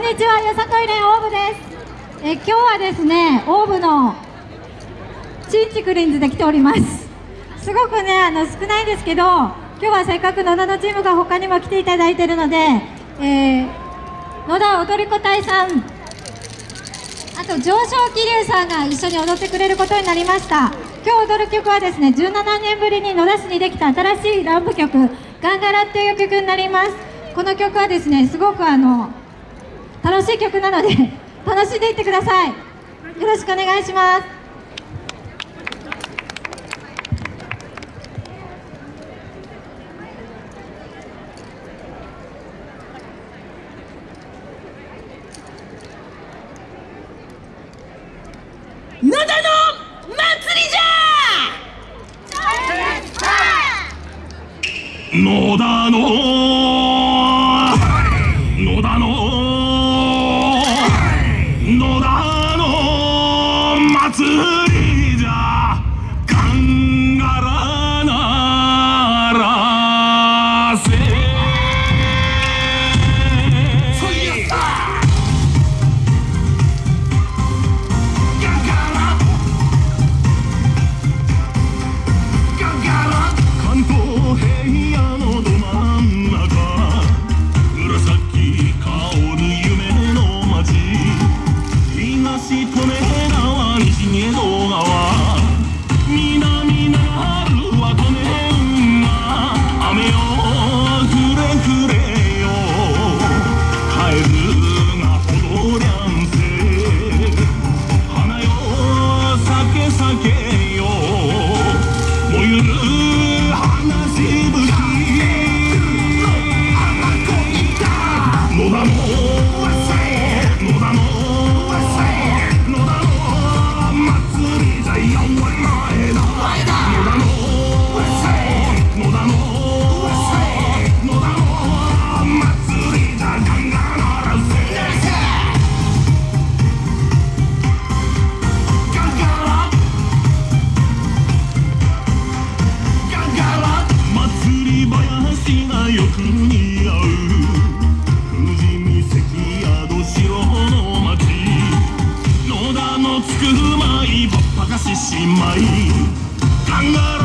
んにちは、よさこい連オーブです。え今日はですね、オーブのチンチクリンズで来ております。すごくね、あの少ないんですけど、今日はせっかく野田のチームが他にも来ていただいているので、えー、野田踊り子隊さん、あと上昇気流さんが一緒に踊ってくれることになりました。今日踊る曲はですね、17年ぶりに野田市にできた新しいランプ曲、ガンガラっていう曲になります。この曲はですね、すごくあの楽しい曲なので 楽しんでいってください。よろしくお願いします。野田の祭りじゃ野田の Fuck! しまい。考え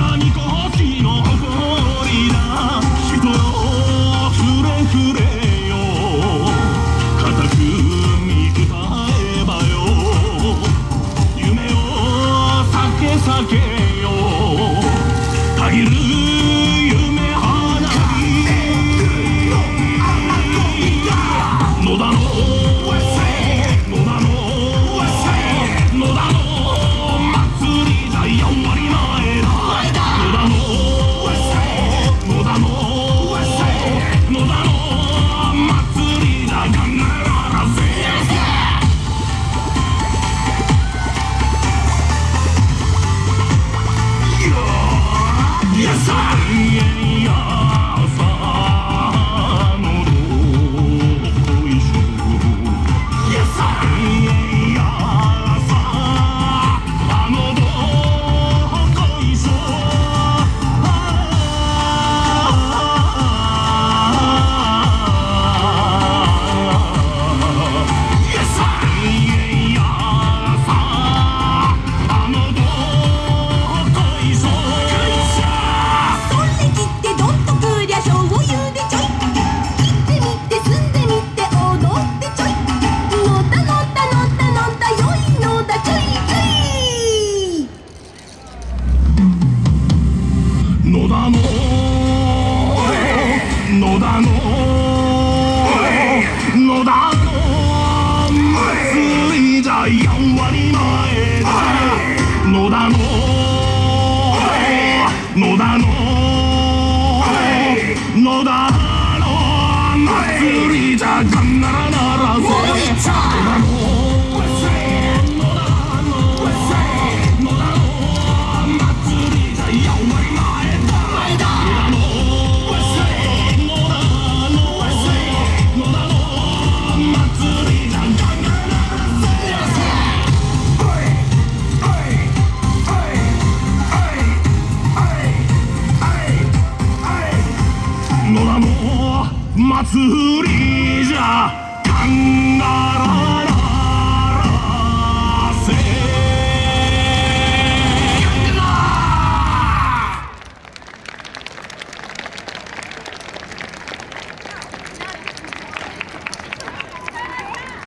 第4割前で野田の野田の野田の祭りじゃがんならならず野田の祭りじゃ。カンガ